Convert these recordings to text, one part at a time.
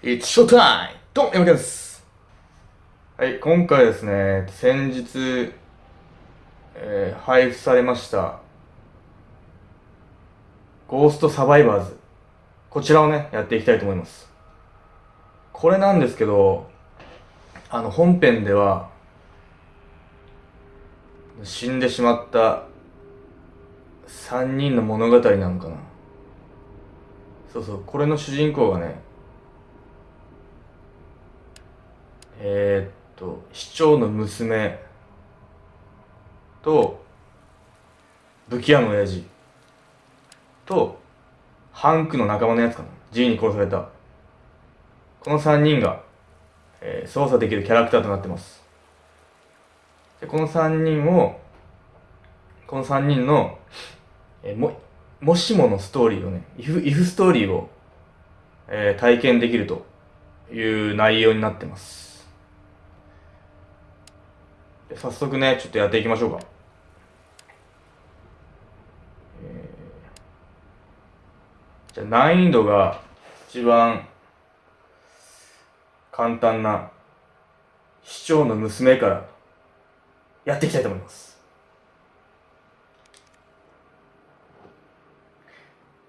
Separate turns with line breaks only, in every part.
It's showtime! どうも、山田です。はい、今回ですね、先日、えー配布されました、ゴーストサバイバーズ。こちらをね、やっていきたいと思います。これなんですけど、あの、本編では、死んでしまった3人の物語なのかな。そうそう、これの主人公がね、えー、っと、市長の娘と、武器屋の親父と、ハンクの仲間のやつかな。G に殺された。この3人が、えー操作できるキャラクターとなってます。で、この3人を、この3人の、えーも、もしものストーリーをね、if, if ストーリーを、えー体験できるという内容になってます。早速ね、ちょっとやっていきましょうか。えーじゃあ難易度が一番簡単な市長の娘からやっていきたいと思います。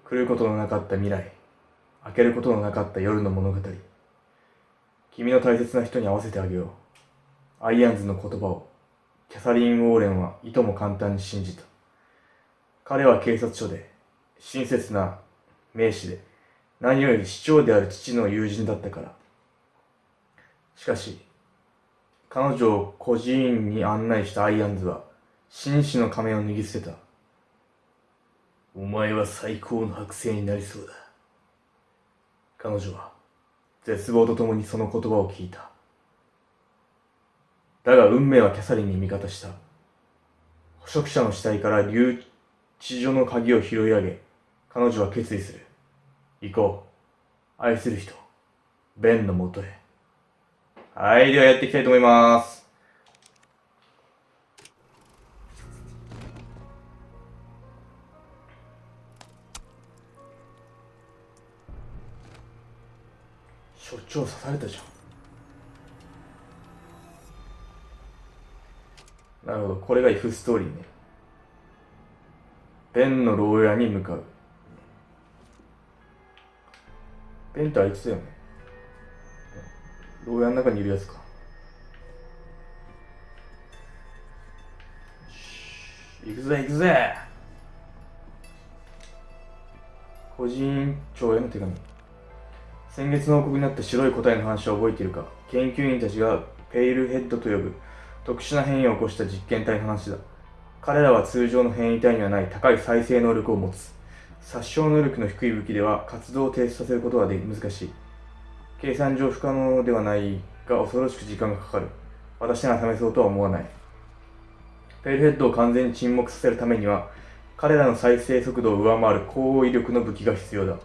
来ることのなかった未来、開けることのなかった夜の物語。君の大切な人に会わせてあげよう。アイアンズの言葉をキャサリン・ウォーレンはいとも簡単に信じた。彼は警察署で親切な名士で何より市長である父の友人だったから。しかし、彼女を孤児院に案内したアイアンズは紳士の仮面を脱ぎ捨てた。お前は最高の剥製になりそうだ。彼女は絶望とともにその言葉を聞いた。だが運命はキャサリンに味方した。捕食者の死体から留置所の鍵を拾い上げ、彼女は決意する。行こう。愛する人、ベンのもとへ。はい、ではやっていきたいと思います。所長刺されたじゃん。なるほど、これが F ストーリーね。ベンの牢屋に向かう。ベンってあいつだよね。牢屋の中にいるやつか。よし行くぜ行くぜ個人長への手紙。先月の報告になった白い個体の話は覚えているか研究員たちがペイルヘッドと呼ぶ特殊な変異を起こした実験体の話だ。彼らは通常の変異体にはない高い再生能力を持つ。殺傷能力の低い武器では活動を停止させることはで難しい。計算上不可能ではないが恐ろしく時間がかかる。私なら試そうとは思わない。ペイルヘッドを完全に沈黙させるためには、彼らの再生速度を上回る高威力の武器が必要だ。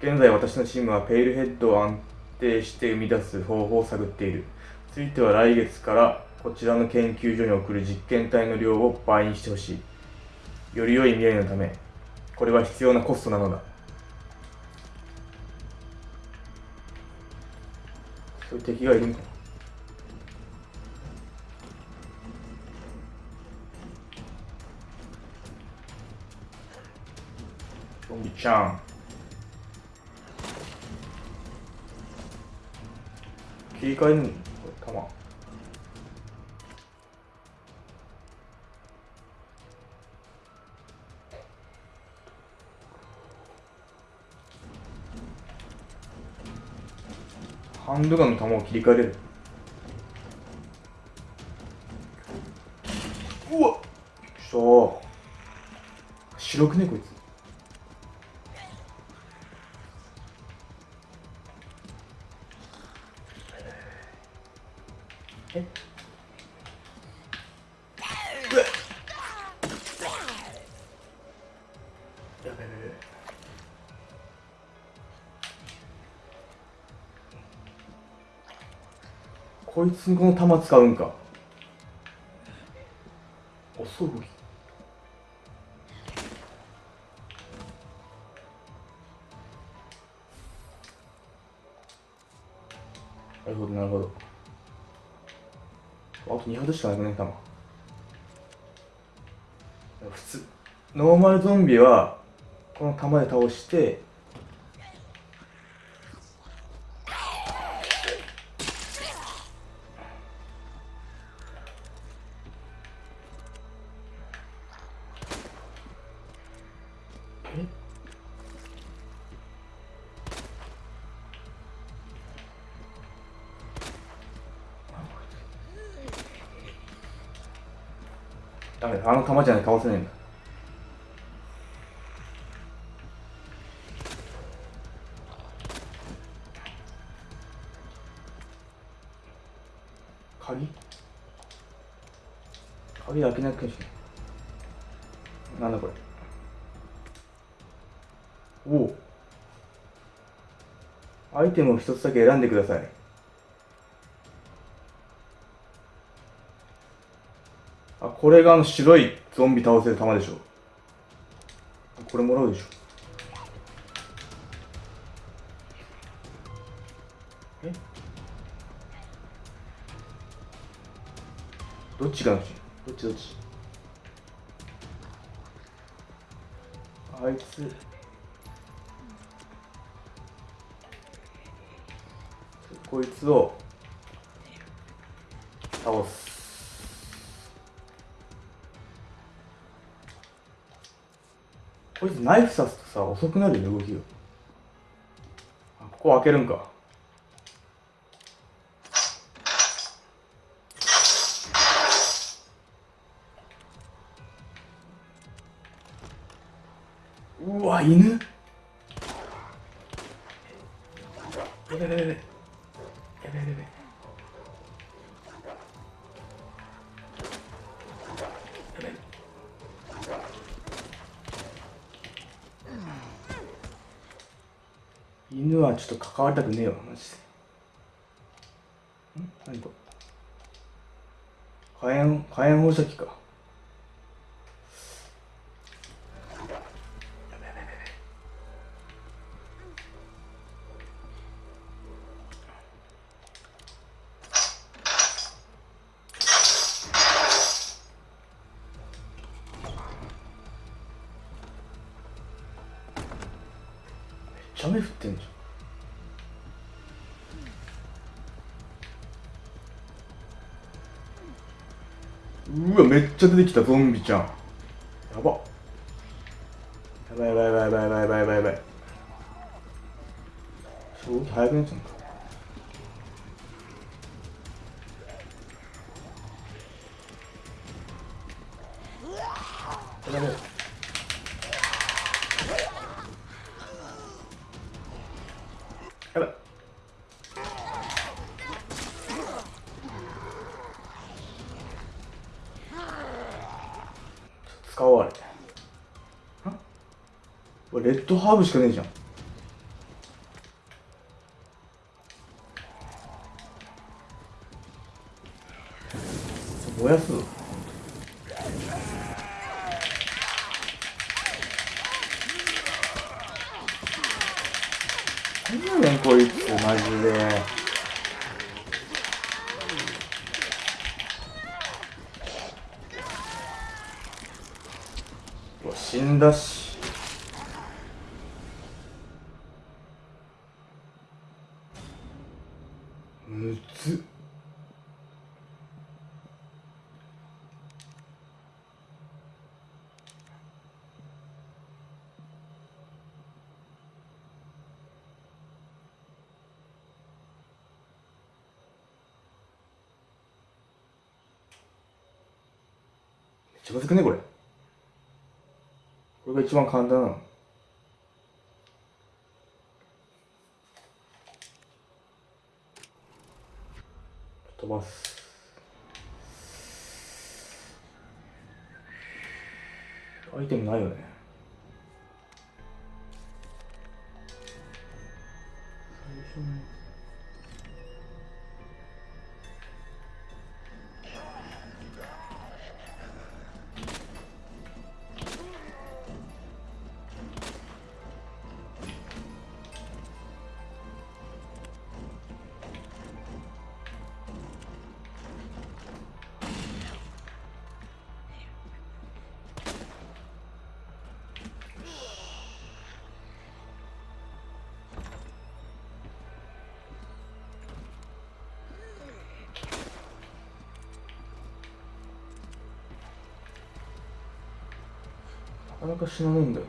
現在私のチームはペイルヘッドを安定して生み出す方法を探っている。ついては来月からこちらの研究所に送る実験体の量を倍にしてほしい。より良い未来のため、これは必要なコストなのだ。そういう敵がいるのかゾンビちゃん。切り替えるの？ハンドガンの弾を切り替えれる。うわっしょ白くねこいつ。こいつこの弾使うんか遅いなるほどなるほどあと2発しかなくね弾普通ノーマルゾンビはこの弾で倒しての弾じゃない倒せないんだ。鍵？鍵開けなきゃいけない。なんだこれ？おおアイテムを一つだけ選んでくださいこれがあの白いゾンビ倒せる弾でしょ。これもらうでしょ。え？どっちがどっちどっちどっち？あいつ。こいつを倒すこいつナイフ刺すとさ遅くなるよ動きが。あここ開けるんか。うわ犬。やべやべやべやべやべやべ犬はちょっと関わりたくねえわマジで。ん？何これ？火炎火炎放射器か。ちゃ出てきたゾンビちゃん。やば。やばいやばいやばいやばいやばいやばいやばい。正直早くなっちゃうん。かやばいレッドハーブしかねえじゃん。むずっ。めっちゃむずくねこれ。これが一番簡単なの。蛮有かなか死なねえんだよ。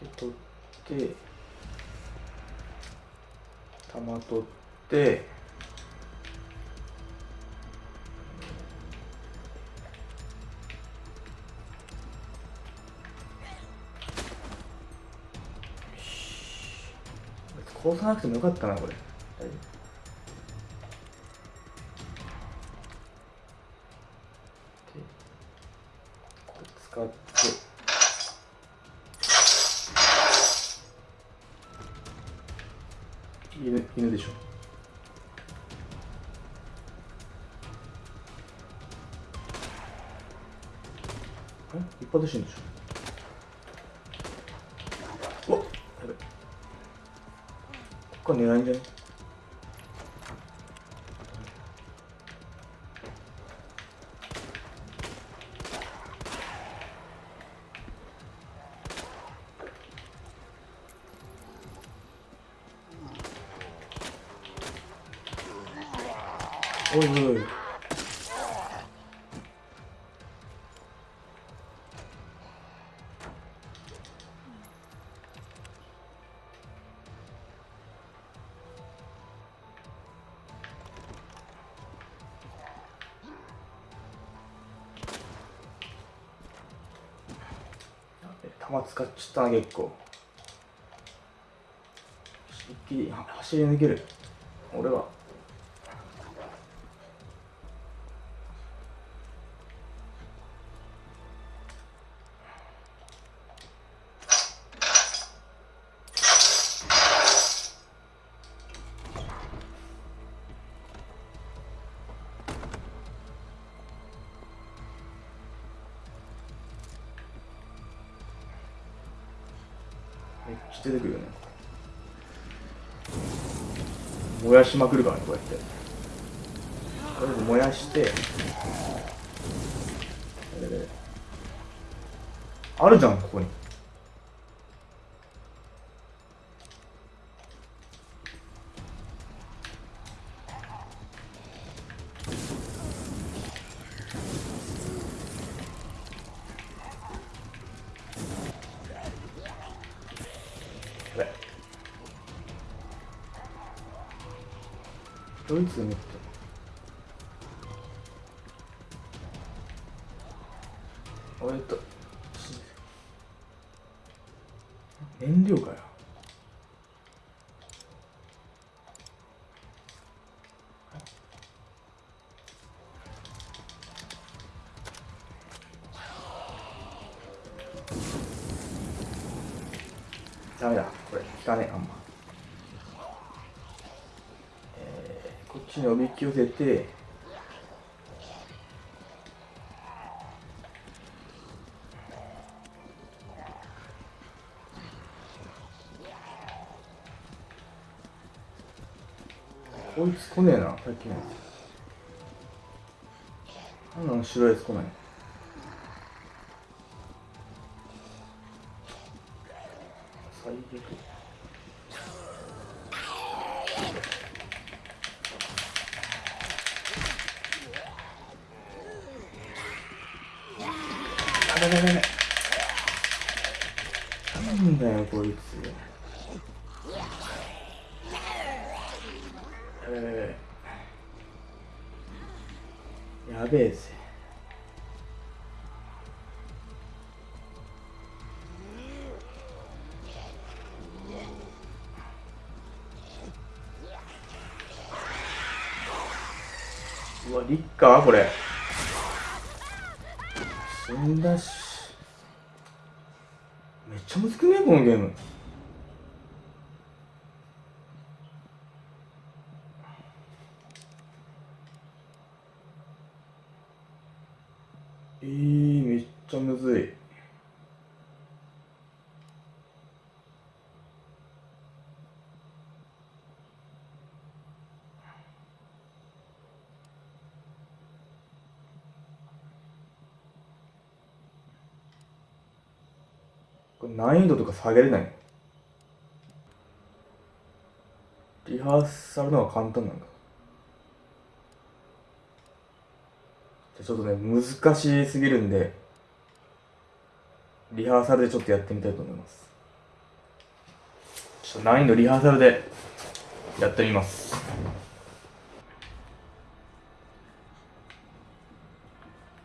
で取って玉取ってよし。殺さなくてもよかったなこれ。使って。犬犬でしょ。え一発で死ぬでしょ。うわっやべ。こっから狙いんじゃね？おい弾使っちゃったな結構。一気に走り抜ける。俺は。燃やしまくるからねこうやって。とりあえず燃やしてあるじゃんここに。ドーこっき寄せてこいつ来ねえなさっきのやつなんなの白いやつ来ない。最悪。これ。死んだし。めっちゃむずくね？このゲーム。えー、めっちゃむずい。難易度とか下げれない。リハーサルの方が簡単なのかじゃちょっとね難しすぎるんでリハーサルでちょっとやってみたいと思います。ちょっと難易度リハーサルでやってみます。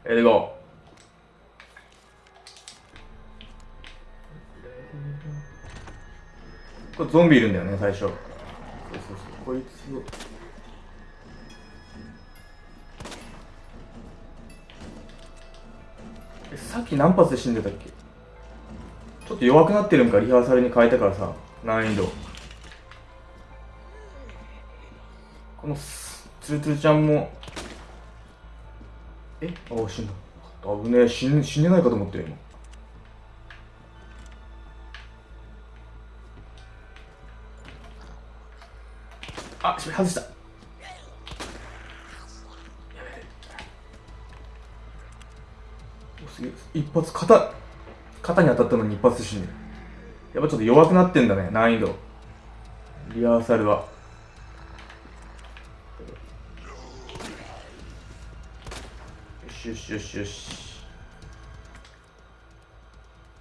えでゴー。これゾンビいるんだよね最初。そうそうそう。こいつ。をえさっき何発で死んでたっけ？ちょっと弱くなってるんかリハーサルに変えたからさ。難易度。このスツルツルちゃんも。え？あ死んだ。危ねえ。死ん死んでないかと思ってる今外した。やべえ。おすげえ。一発肩肩に当たったのに一発死んでる。やっぱちょっと弱くなってんだね難易度。リハーサルは。よしよしよしよし。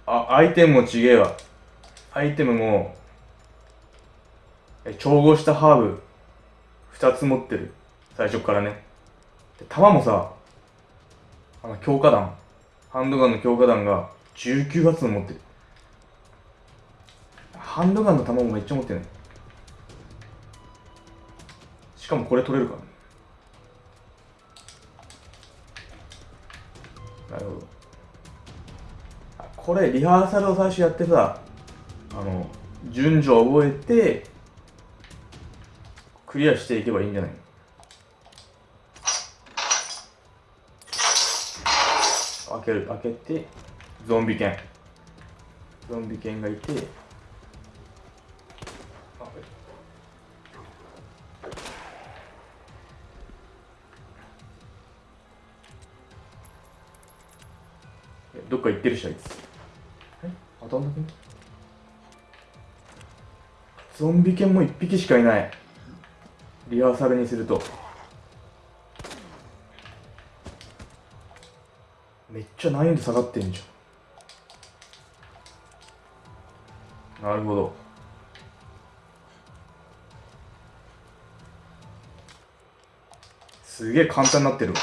あアイテムもちげえわ。アイテムもえ調合したハーブ。2つ持ってる。最初からね。で弾もさあの強化弾。ハンドガンの強化弾が19発の持ってる。ハンドガンの弾もめっちゃ持ってるしかもこれ取れるから。ねなるほど。これリハーサルを最初やってさあの順序を覚えてクリアしていけばいいんじゃないの？開ける開けてゾンビ犬。ゾンビ犬がいて。どっか行ってるしあいつ？え？当たんなくねゾンビ犬も1匹しかいないリハーサルにすると。めっちゃ難易度下がってんじゃん。なるほど。すげえ簡単になってるわ。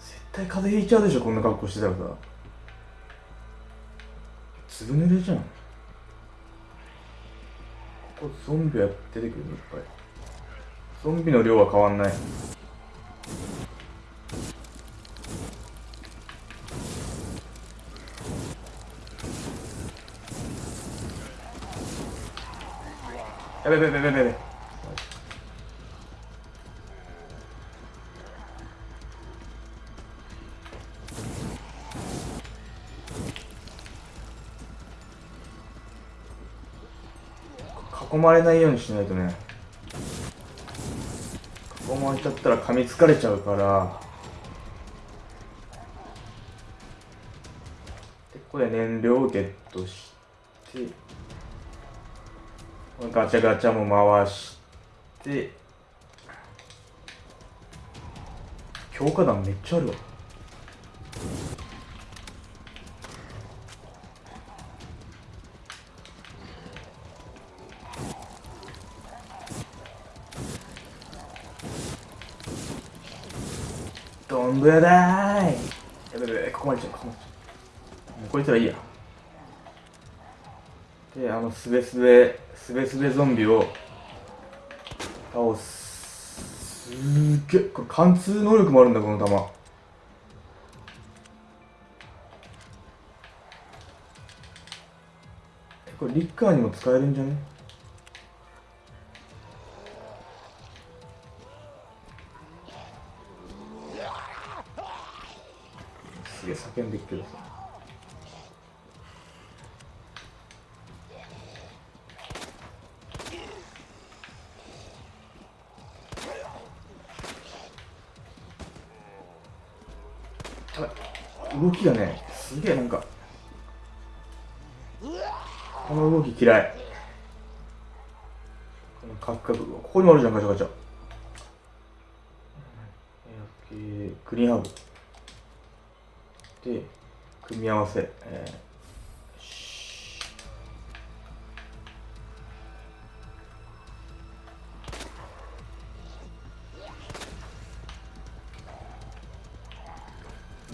絶対風邪ひいちゃうでしょこんな格好してたらさ。濡れじゃん。ここゾンビは出てくるの？いっぱい。ゾンビの量は変わんない。やべやべやべやべ。囲まれないようにしないとね。囲まれちゃったら噛みつかれちゃうから。でここで燃料をゲットしてガチャガチャも回して。強化弾めっちゃあるわ。ぶらだーい。やべやべここまで来ちゃうここまで来こいつらいいや。であのすべすべすべすべゾンビを倒す。すーげえ。これ貫通能力もあるんだこの弾。えこれリッカーにも使えるんじゃね？すげえ叫んでっけどさやばい動きがねすげえなんかこの動き嫌い。このカクカクここにもあるじゃんガチャガチャ。えークリーンハーブみ合わせ、えー。し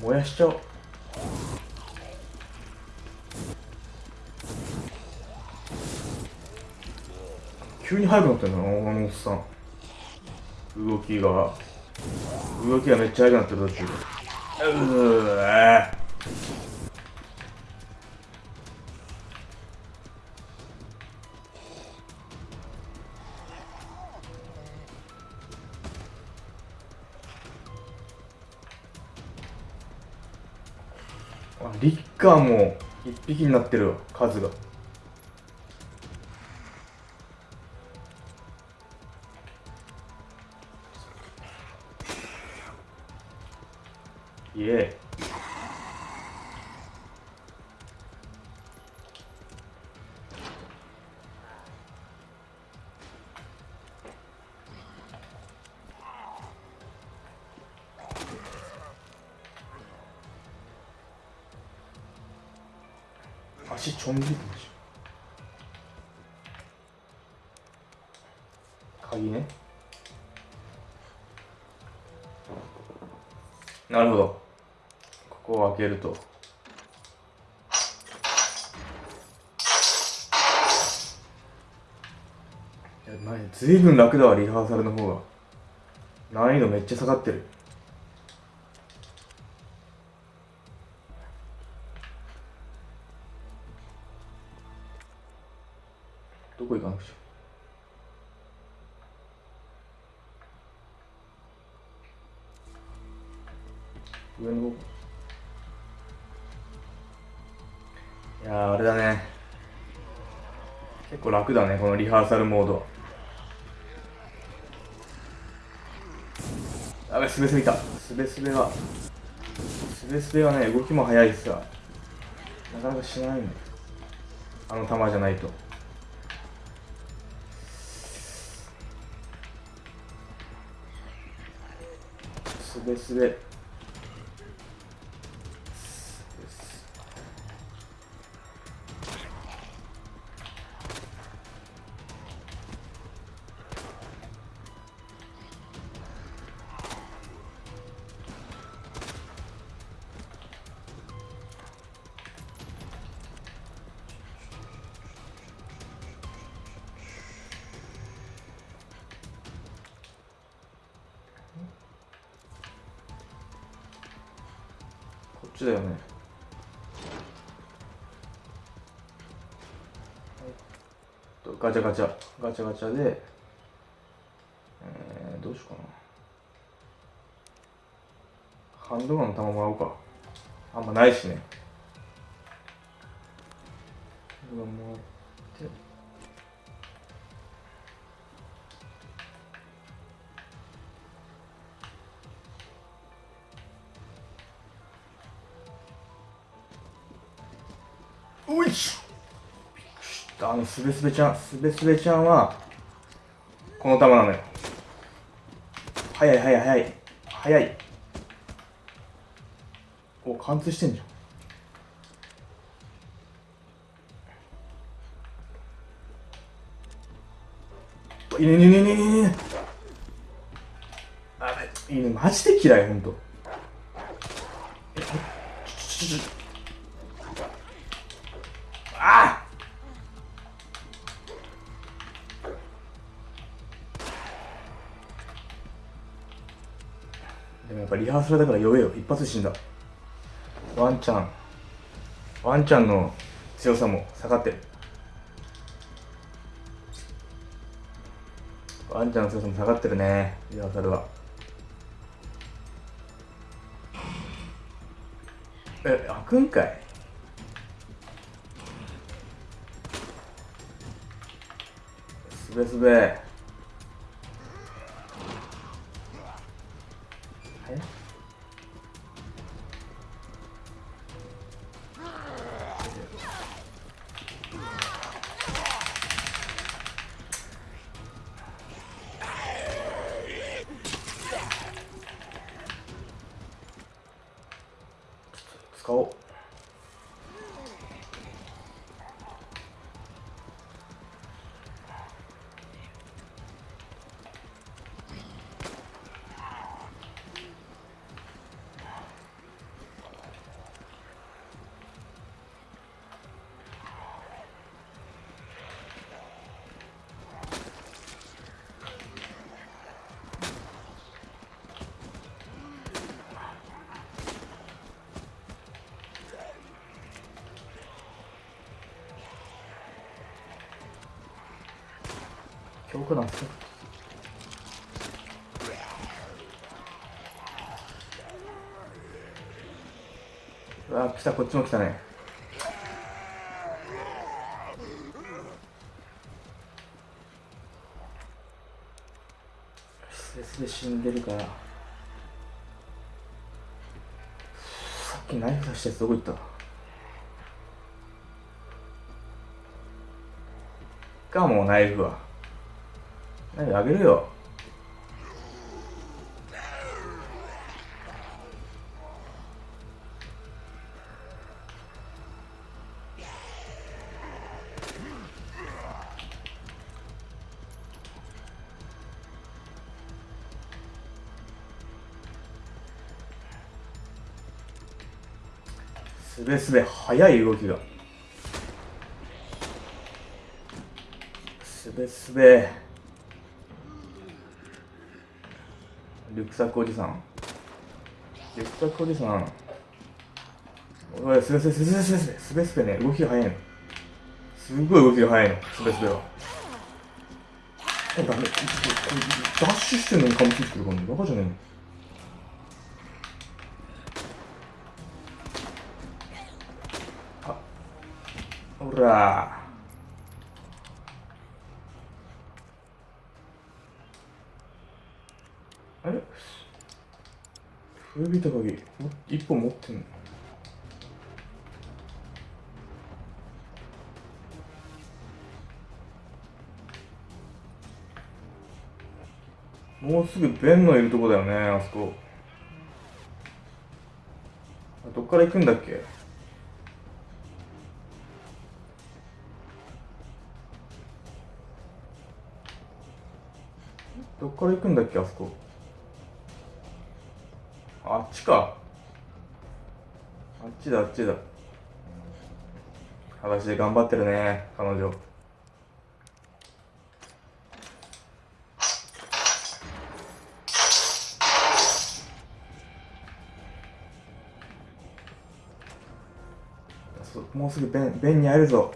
燃やしちゃおう。急に速くなってんだなあのおっさん。動きが。動きがめっちゃ速くなってる途中で。うカーも1匹になってる数が。でしょ鍵ね。なるほど。ここを開けると。いや前ずいぶん楽だわリハーサルの方が。難易度めっちゃ下がってる楽だねこのリハーサルモードあべすべすべた。すべすべはすべすべはね動きも速いしさ。なかなかしないんだよあの球じゃないと。すべすべガチャガチャでえー、どうしようかな。ハンドガンの弾もらおうか。あんまないしね。ハンドガンもらって。ょあのすべすべちゃんすべすべちゃんはこの玉なのよ。早い早い早い早い。お貫通してんじゃん。いいねねねねいいね。あいいねマジで嫌いほんと。えちょちょちょハーサルだから弱えよ。一発で死んだ。ワンちゃんワンちゃんの強さも下がって。るワンちゃんの強さも下がってるね。リハーサルは。え開くんかい。すべすべ。え？強化なんすかうわ来たこっちも来たね。スレスレ死んでるから。さっきナイフ出したやつどこ行った？かもうナイフは。ナイフあげるよ。すべすべ速い動きが。すべすべ。リュックサックおじさん。リュックサックおじさん。おいすべすべすべすべすべすべすべね動きが速いの。すごい動きが速いの。すべすべは。ダメ。ダッシュしてんのに噛みついてくるからバカじゃねえの。ほらあれ古びた鍵も一本持ってんの。もうすぐベンのいるとこだよねあそこ。どっから行くんだっけ？どっから行くんだっけあそこ？か。あっちだあっちだ。裸足で頑張ってるね彼女。もうすぐベンベンに会えるぞ。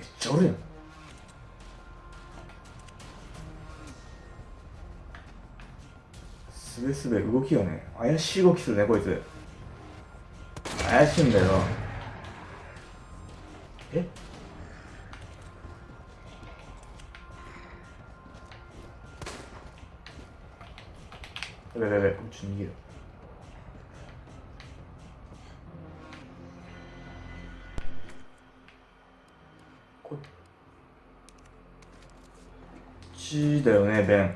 めっちゃおるやん。すべすべ動きがね。怪しい動きするねこいつ。怪しいんだよ。え？やべやべやべこっち逃げるちだよねベン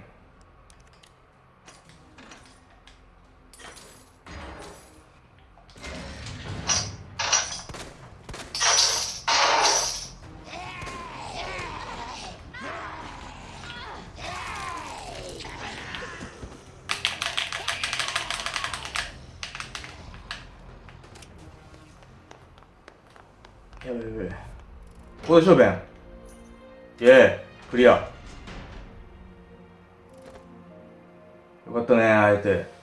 やべやべやべここでしょベンイェーイクリアったね会えて。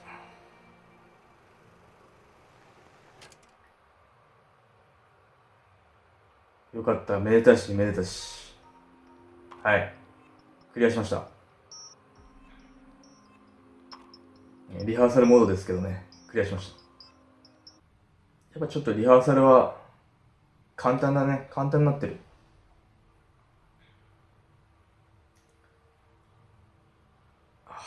よかった。めでたしめでたし。はい。クリアしました。リハーサルモードですけどね。クリアしました。やっぱちょっとリハーサルは簡単だね。簡単になってる。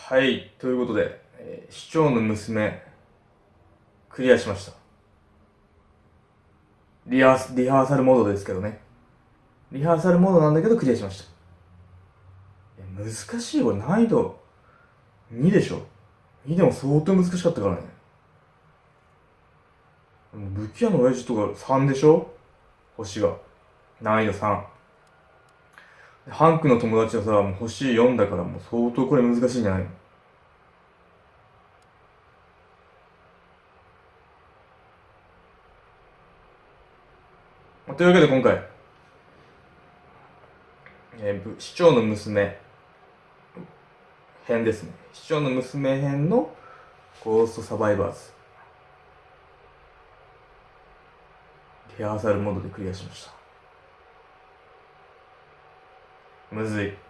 はいということで、えー市長の娘クリアしました。リハーリハーサルモードですけどね。リハーサルモードなんだけどクリアしました。難しいこれ難易度。2でしょ。2でも相当難しかったからね。武器屋の親父とか3でしょ？星が。難易度3ハンクの友達はさもう星4だからもう相当これ難しいんじゃないの？というわけで今回、えー、市長の娘編ですね。市長の娘編のゴーストサバイバーズ。リハーサルモードでクリアしました。むずい。